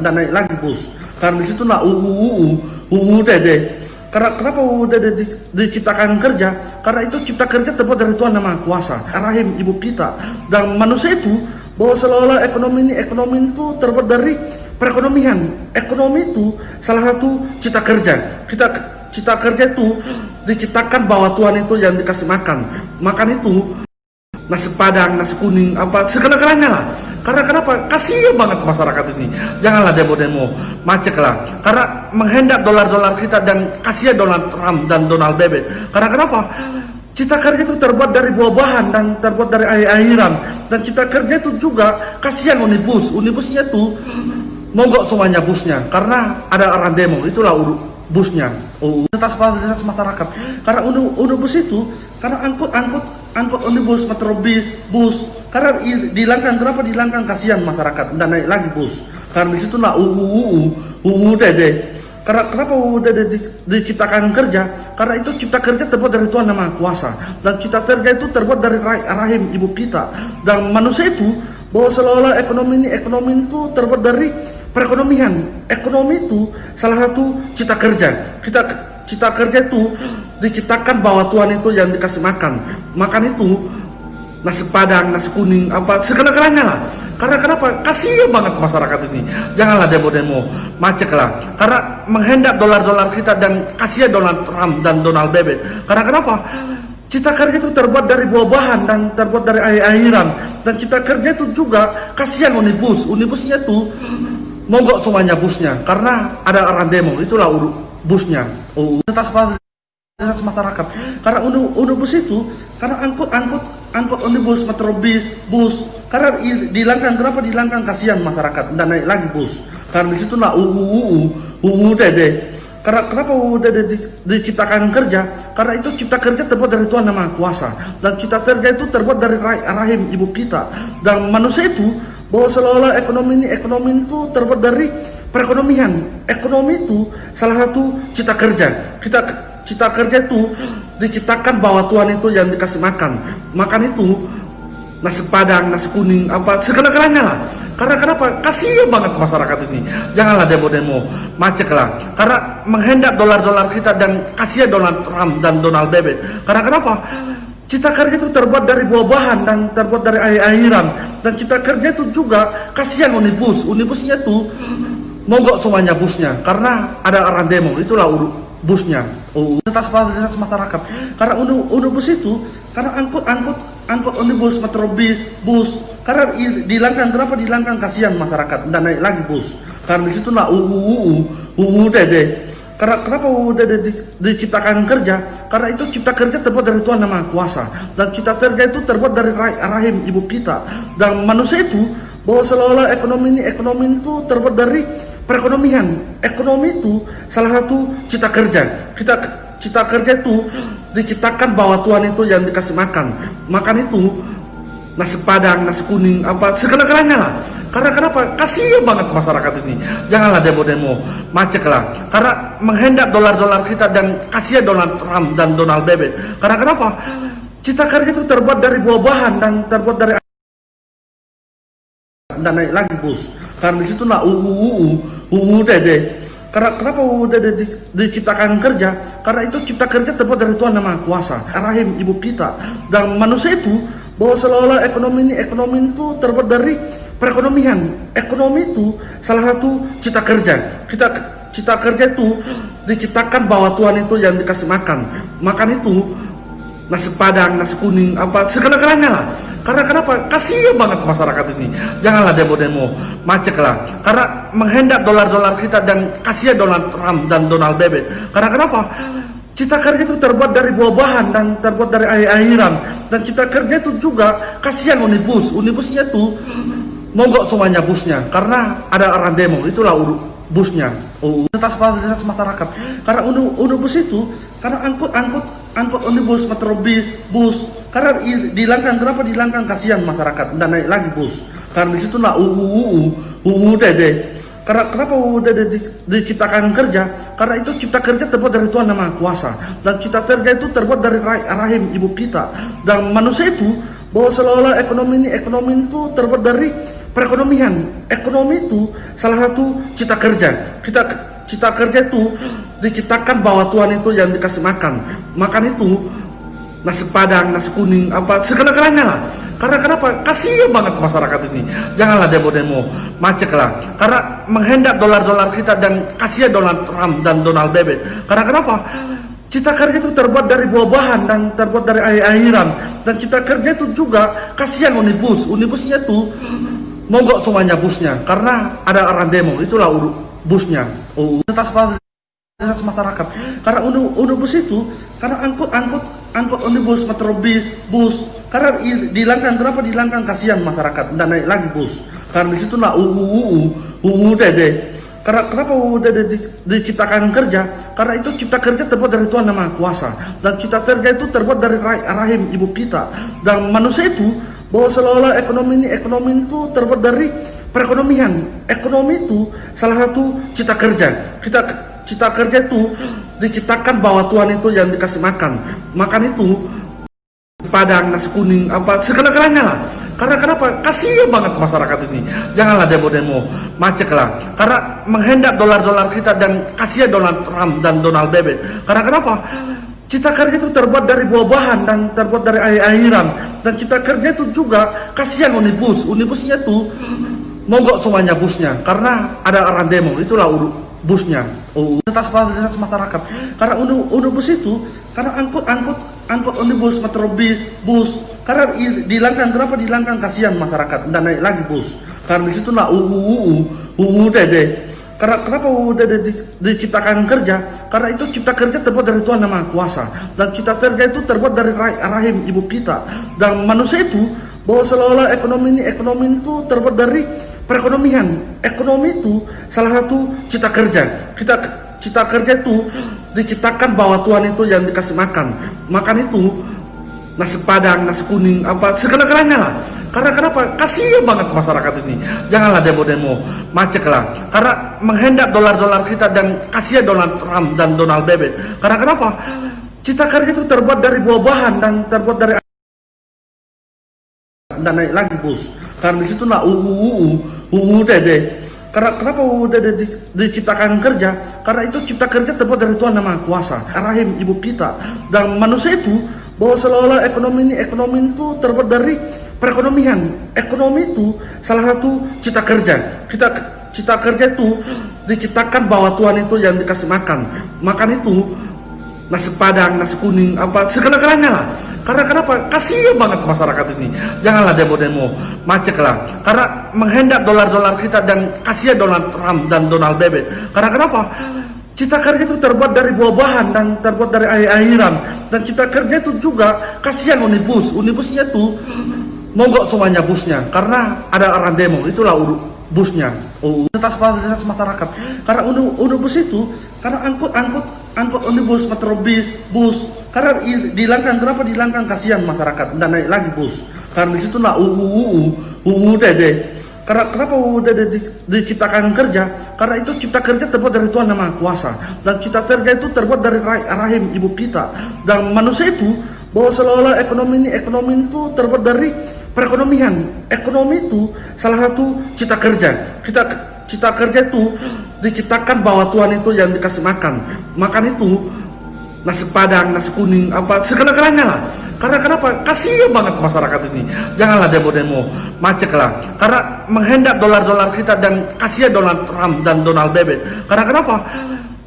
dan naik lagi bos. Karena di nak UU UU UU dede. Karena kenapa UU dede di, diciptakan kerja? Karena itu cipta kerja terbuat dari Tuhan nama kuasa rahim ibu kita. Dan manusia itu bahwa seolah-olah ekonomi ini ekonomi itu terbuat dari perekonomian. Ekonomi itu salah satu cipta kerja. Kita cipta kerja itu diciptakan bahwa Tuhan itu yang dikasih makan. Makan itu nasi padang, nasi kuning, apa segala-galanya lah. Karena kenapa? Kasihan banget masyarakat ini. Janganlah demo-demo, macet lah. Karena menghendak dolar-dolar kita dan kasihan Donald Trump dan Donald Bebek. Karena kenapa? Cita kerja itu terbuat dari buah-buahan dan terbuat dari air-airan. Dan cita kerja itu juga kasihan unibus. Unibusnya itu mogok semuanya busnya. Karena ada orang demo. Itulah busnya. Oh, atas fasilitas masyarakat. Karena unibus itu, karena angkut angkut angkut omnibus, metro bis, bus. Karena dihilangkan, kenapa dihilangkan? Kasihan masyarakat, dan naik lagi bus. Karena di situ nak UU UU UU dede. Karena kenapa dede di, diciptakan kerja? Karena itu cipta kerja terbuat dari Tuhan nama kuasa dan cipta kerja itu terbuat dari rahim ibu kita dan manusia itu bahwa seolah-olah ekonomi ini ekonomi itu terbuat dari perekonomian. Ekonomi itu salah satu cipta kerja. Kita cipta kerja itu diciptakan bahwa Tuhan itu yang dikasih makan. Makan itu nasi padang, nasi kuning, apa segala-galanya lah. Karena kenapa? Kasihan banget masyarakat ini. Janganlah demo-demo, macet lah. Karena menghendak dolar-dolar kita dan kasihan Donald Trump dan Donald Bebek. Karena kenapa? Cita kerja itu terbuat dari buah-buahan dan terbuat dari air-airan. Dan cita kerja itu juga kasihan unibus. Unibusnya itu mogok semuanya busnya. Karena ada orang demo. Itulah busnya. Oh, atas fasilitas masyarakat. Karena unibus itu, karena angkut angkut angkut unibus, metro bis, bus. Karena dihilangkan, kenapa dihilangkan? Kasihan masyarakat dan naik lagi bus. Karena di situ nak UU UU UU dede. Karena kenapa UU dede di, diciptakan kerja? Karena itu cipta kerja terbuat dari Tuhan nama kuasa dan cipta kerja itu terbuat dari rahim ibu kita dan manusia itu bahwa seolah-olah ekonomi ini ekonomi itu terbuat dari perekonomian. Ekonomi itu salah satu cita kerja. Kita cita kerja itu diciptakan bahwa Tuhan itu yang dikasih makan. Makan itu nasi padang, nasi kuning, apa segala-galanya lah. Karena kenapa? Kasihan banget masyarakat ini. Janganlah demo-demo, macet lah. Karena menghendak dolar-dolar kita dan kasihan Donald Trump dan Donald Bebek. Karena kenapa? Cita kerja itu terbuat dari buah-buahan dan terbuat dari air-airan. Dan cita kerja itu juga kasihan unibus. Unibusnya itu mogok semuanya busnya karena ada orang demo itulah busnya oh, atas fasilitas masyarakat karena unibus itu karena angkut angkut angkut unibus metro bis bus karena dihilangkan kenapa dihilangkan kasihan masyarakat dan naik lagi bus karena di situ nak UU UU UU dede karena kenapa UU dede di, diciptakan kerja karena itu cipta kerja terbuat dari Tuhan nama kuasa dan cipta kerja itu terbuat dari rahim ibu kita dan manusia itu bahwa seolah-olah ekonomi ini ekonomi itu terbuat dari perekonomian. Ekonomi itu salah satu cita kerja. Kita cita kerja itu diciptakan bahwa Tuhan itu yang dikasih makan. Makan itu nasi padang, nasi kuning, apa segala-galanya lah. Karena kenapa? Kasihan banget masyarakat ini. Janganlah demo-demo, macet lah. Karena menghendak dolar-dolar kita dan kasihan Donald Trump dan Donald Bebek. Karena kenapa? Cita kerja itu terbuat dari buah-buahan dan terbuat dari dan naik lagi bus. Karena di situ nak UU UU UU dede. Karena kenapa UU dede di, diciptakan kerja? Karena itu cipta kerja terbuat dari Tuhan nama kuasa, rahim ibu kita dan manusia itu bahwa seolah-olah ekonomi ini ekonomi itu terbuat dari perekonomian. Ekonomi itu salah satu cita kerja. Kita cita kerja itu diciptakan bahwa Tuhan itu yang dikasih makan. Makan itu nasi padang, nasi kuning, apa segala-galanya lah. Karena kenapa? Kasihan banget masyarakat ini. Janganlah demo-demo, macet lah. Karena menghendak dolar-dolar kita dan kasihan Donald Trump dan Donald Bebek. Karena kenapa? Cita kerja itu terbuat dari buah-buahan dan terbuat dari air-airan. Dan cita kerja itu juga kasihan unibus. Unibusnya itu mogok semuanya busnya. Karena ada orang demo. Itulah busnya. Oh, atas fasilitas masyarakat. Karena unibus itu, karena angkut angkut angkut unibus, metro bis, bus. Karena dihilangkan, kenapa dihilangkan? Kasihan masyarakat dan naik lagi bus. Karena di situ nak UU UU UU dede. Karena kenapa di, diciptakan kerja? Karena itu cipta kerja terbuat dari Tuhan nama kuasa dan cipta kerja itu terbuat dari rahim ibu kita dan manusia itu bahwa seolah-olah ekonomi ini ekonomi itu terbuat dari perekonomian. Ekonomi itu salah satu cita kerja. Kita cita kerja itu diciptakan bahwa Tuhan itu yang dikasih makan. Makan itu nasi padang, nasi kuning, apa segala-galanya lah. Karena kenapa? Kasihan banget masyarakat ini. Janganlah demo-demo, macet lah. Karena menghendak dolar-dolar kita dan kasihan Donald Trump dan Donald Bebek. Karena kenapa? Cita kerja itu terbuat dari buah-bahan dan terbuat dari air-airan. Dan cita kerja itu juga kasihan unibus. Unibusnya itu mogok semuanya busnya. Karena ada orang demo, itulah busnya. Oh, fasilitas masyarakat. Karena unibus itu, karena angkut angkut angkut unibus, metro bis, bus. Karena dihilangkan, kenapa dihilangkan? Kasihan masyarakat. Dan naik lagi bus. Karena di situ nak UU, UU, UU dede. Karena kenapa udah di, diciptakan kerja? Karena itu cipta kerja terbuat dari Tuhan Maha Kuasa dan cipta kerja itu terbuat dari rahim ibu kita dan manusia itu bahwa seolah-olah ekonomi ini ekonomi itu terbuat dari perekonomian. Ekonomi itu salah satu cipta kerja. Kita cipta kerja itu diciptakan bahwa Tuhan itu yang dikasih makan. Makan itu padang, nasi kuning, apa segala-galanya lah. Karena kenapa? Kasihan banget masyarakat ini. Janganlah demo-demo, macet lah. Karena menghendak dolar-dolar kita dan kasihan Donald Trump dan Donald Bebek. Karena kenapa? Cita kerja itu terbuat dari buah-bahan dan terbuat dari air-airan. Dan cita kerja itu juga kasihan unibus. Unibusnya itu mogok semuanya busnya. Karena ada orang demo, itulah busnya. Oh, atas fasilitas masyarakat. Karena unibus itu, karena angkut angkut angkut unibus, metro bis, bus. Karena dihilangkan, kenapa dihilangkan? Kasihan masyarakat, dan naik lagi bus. Karena di situ nak UU, UU, UU dede. Karena kenapa udah di, diciptakan kerja? Karena itu cipta kerja terbuat dari Tuhan Maha Kuasa dan cipta kerja itu terbuat dari rahim ibu kita dan manusia itu bahwa seolah-olah ekonomi ini ekonomi itu terbuat dari perekonomian. Ekonomi itu salah satu cita kerja. Kita cita kerja itu diciptakan bahwa Tuhan itu yang dikasih makan. Makan itu nasi padang, nasi kuning, apa segala-galanya lah. Karena kenapa? Kasihan banget masyarakat ini. Janganlah demo-demo, macet lah. Karena menghendak dolar-dolar kita dan kasihan Donald Trump dan Donald Bebek. Karena kenapa? Cita kerja itu terbuat dari buah-bahan dan terbuat dari dan naik lagi bus. Karena di situ nak UU, UU, UU dede. Karena kenapa udah di, diciptakan kerja? Karena itu cipta kerja terbuat dari Tuhan Maha Kuasa, rahim ibu kita dan manusia itu bahwa seolah-olah ekonomi ini ekonomi itu terbuat dari perekonomian. Ekonomi itu salah satu cita kerja. Kita cita kerja itu diciptakan bahwa Tuhan itu yang dikasih makan. Makan itu nasi padang, nasi kuning, apa segala-galanya lah. Karena kenapa? Kasihan banget masyarakat ini. Janganlah demo-demo, macet lah. Karena menghendak dolar-dolar kita dan kasihan Donald Trump dan Donald Bebek. Karena kenapa? Cita kerja itu terbuat dari buah-bahan dan terbuat dari air-airan. Dan cita kerja itu juga kasihan unibus. Unibusnya itu mogok semuanya busnya. Karena ada orang demo, itulah busnya. Oh, atas fasilitas masyarakat. Karena unibus itu, karena angkut angkut angkut unibus, metro bis, bus. Karena dihilangkan, kenapa dihilangkan? Kasihan masyarakat, dan naik lagi bus. Karena di situ nak UU, UU, UU dede. Karena kenapa udah di, diciptakan kerja? Karena itu cipta kerja terbuat dari Tuhan Maha Kuasa dan cipta kerja itu terbuat dari rahim ibu kita dan manusia itu bahwa seolah-olah ekonomi ini ekonomi itu terbuat dari perekonomian. Ekonomi itu salah satu cita kerja. Kita cita kerja itu diciptakan bahwa Tuhan itu yang dikasih makan. Makan itu nasi padang, nasi kuning, apa segala-galanya lah. Karena kenapa? Kasihan banget masyarakat ini. Janganlah demo-demo, macet lah. Karena menghendak dolar-dolar kita dan kasihan Donald Trump dan Donald Bebek. Karena kenapa?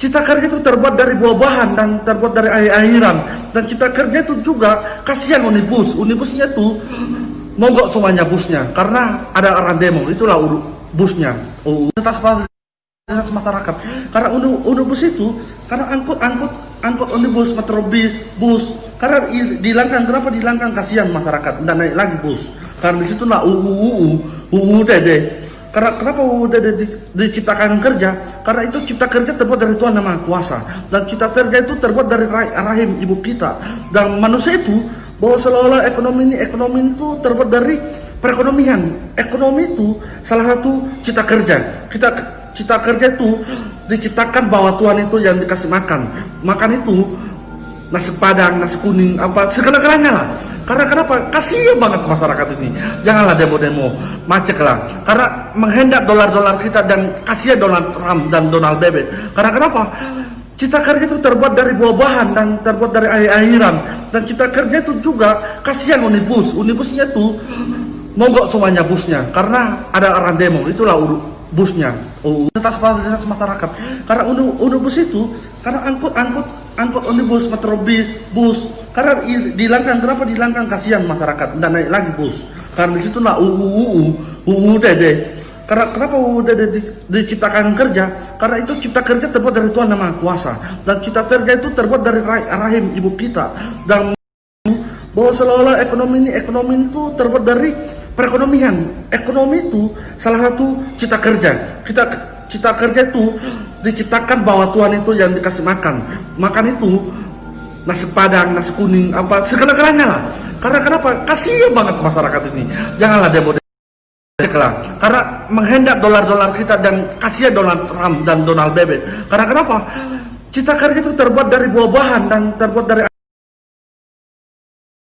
Cita kerja itu terbuat dari buah-bahan dan terbuat dari air-airan. Dan cita kerja itu juga kasihan unibus. Unibusnya itu mogok semuanya busnya. Karena ada orang demo, itulah busnya. Oh, atas fasilitas masyarakat. Karena unibus itu, karena angkut angkut angkut unibus, metro bis, bus. Karena dihilangkan, kenapa dihilangkan? Kasihan masyarakat, dan naik lagi bus. Karena di situ nak UU, UU, UU dede. Karena kenapa udah di, diciptakan kerja? Karena itu cipta kerja terbuat dari Tuhan Maha Kuasa dan cipta kerja itu terbuat dari rahim ibu kita dan manusia itu bahwa seolah-olah ekonomi ini ekonomi itu terbuat dari perekonomian. Ekonomi itu salah satu cita kerja. Kita cita kerja itu diciptakan bahwa Tuhan itu yang dikasih makan. Makan itu nasi padang, nasi kuning, apa segala-galanya lah. Karena kenapa? Kasihan banget masyarakat ini. Janganlah demo-demo, macet lah. Karena menghendak dolar-dolar kita dan kasihan Donald Trump dan Donald Bebek. Karena kenapa? Cita kerja itu terbuat dari buah-bahan dan terbuat dari air-airan. Dan cita kerja itu juga kasihan unibus. Unibusnya itu mogok semuanya busnya karena ada orang demo. Itulah busnya. Oh, fasilitas masyarakat. Karena unu, unibus itu karena angkut angkut angkut unibus, metrobus, bus. Karena dihilangkan kenapa dihilangkan kasihan masyarakat dan naik lagi bus. Karena di situ lah UU UU UU dede. Karena kenapa UU dede di- diciptakan kerja? Karena itu cipta kerja terbuat dari Tuhan Maha Kuasa dan cipta kerja itu terbuat dari ra- rahim ibu kita dan bahwa seolah-olah ekonomi ini ekonomi itu terbuat dari perekonomian. Ekonomi itu salah satu cita kerja. Kita cita kerja itu diciptakan bahwa Tuhan itu yang dikasih makan. Makan itu nasi padang, nasi kuning, apa segala-galanya lah. Karena kenapa? Kasihan banget masyarakat ini. Janganlah demo lah. Karena menghendak dolar-dolar kita dan kasihan Donald Trump dan Donald Bebek. Karena kenapa? Cita kerja itu terbuat dari buah-bahan dan terbuat dari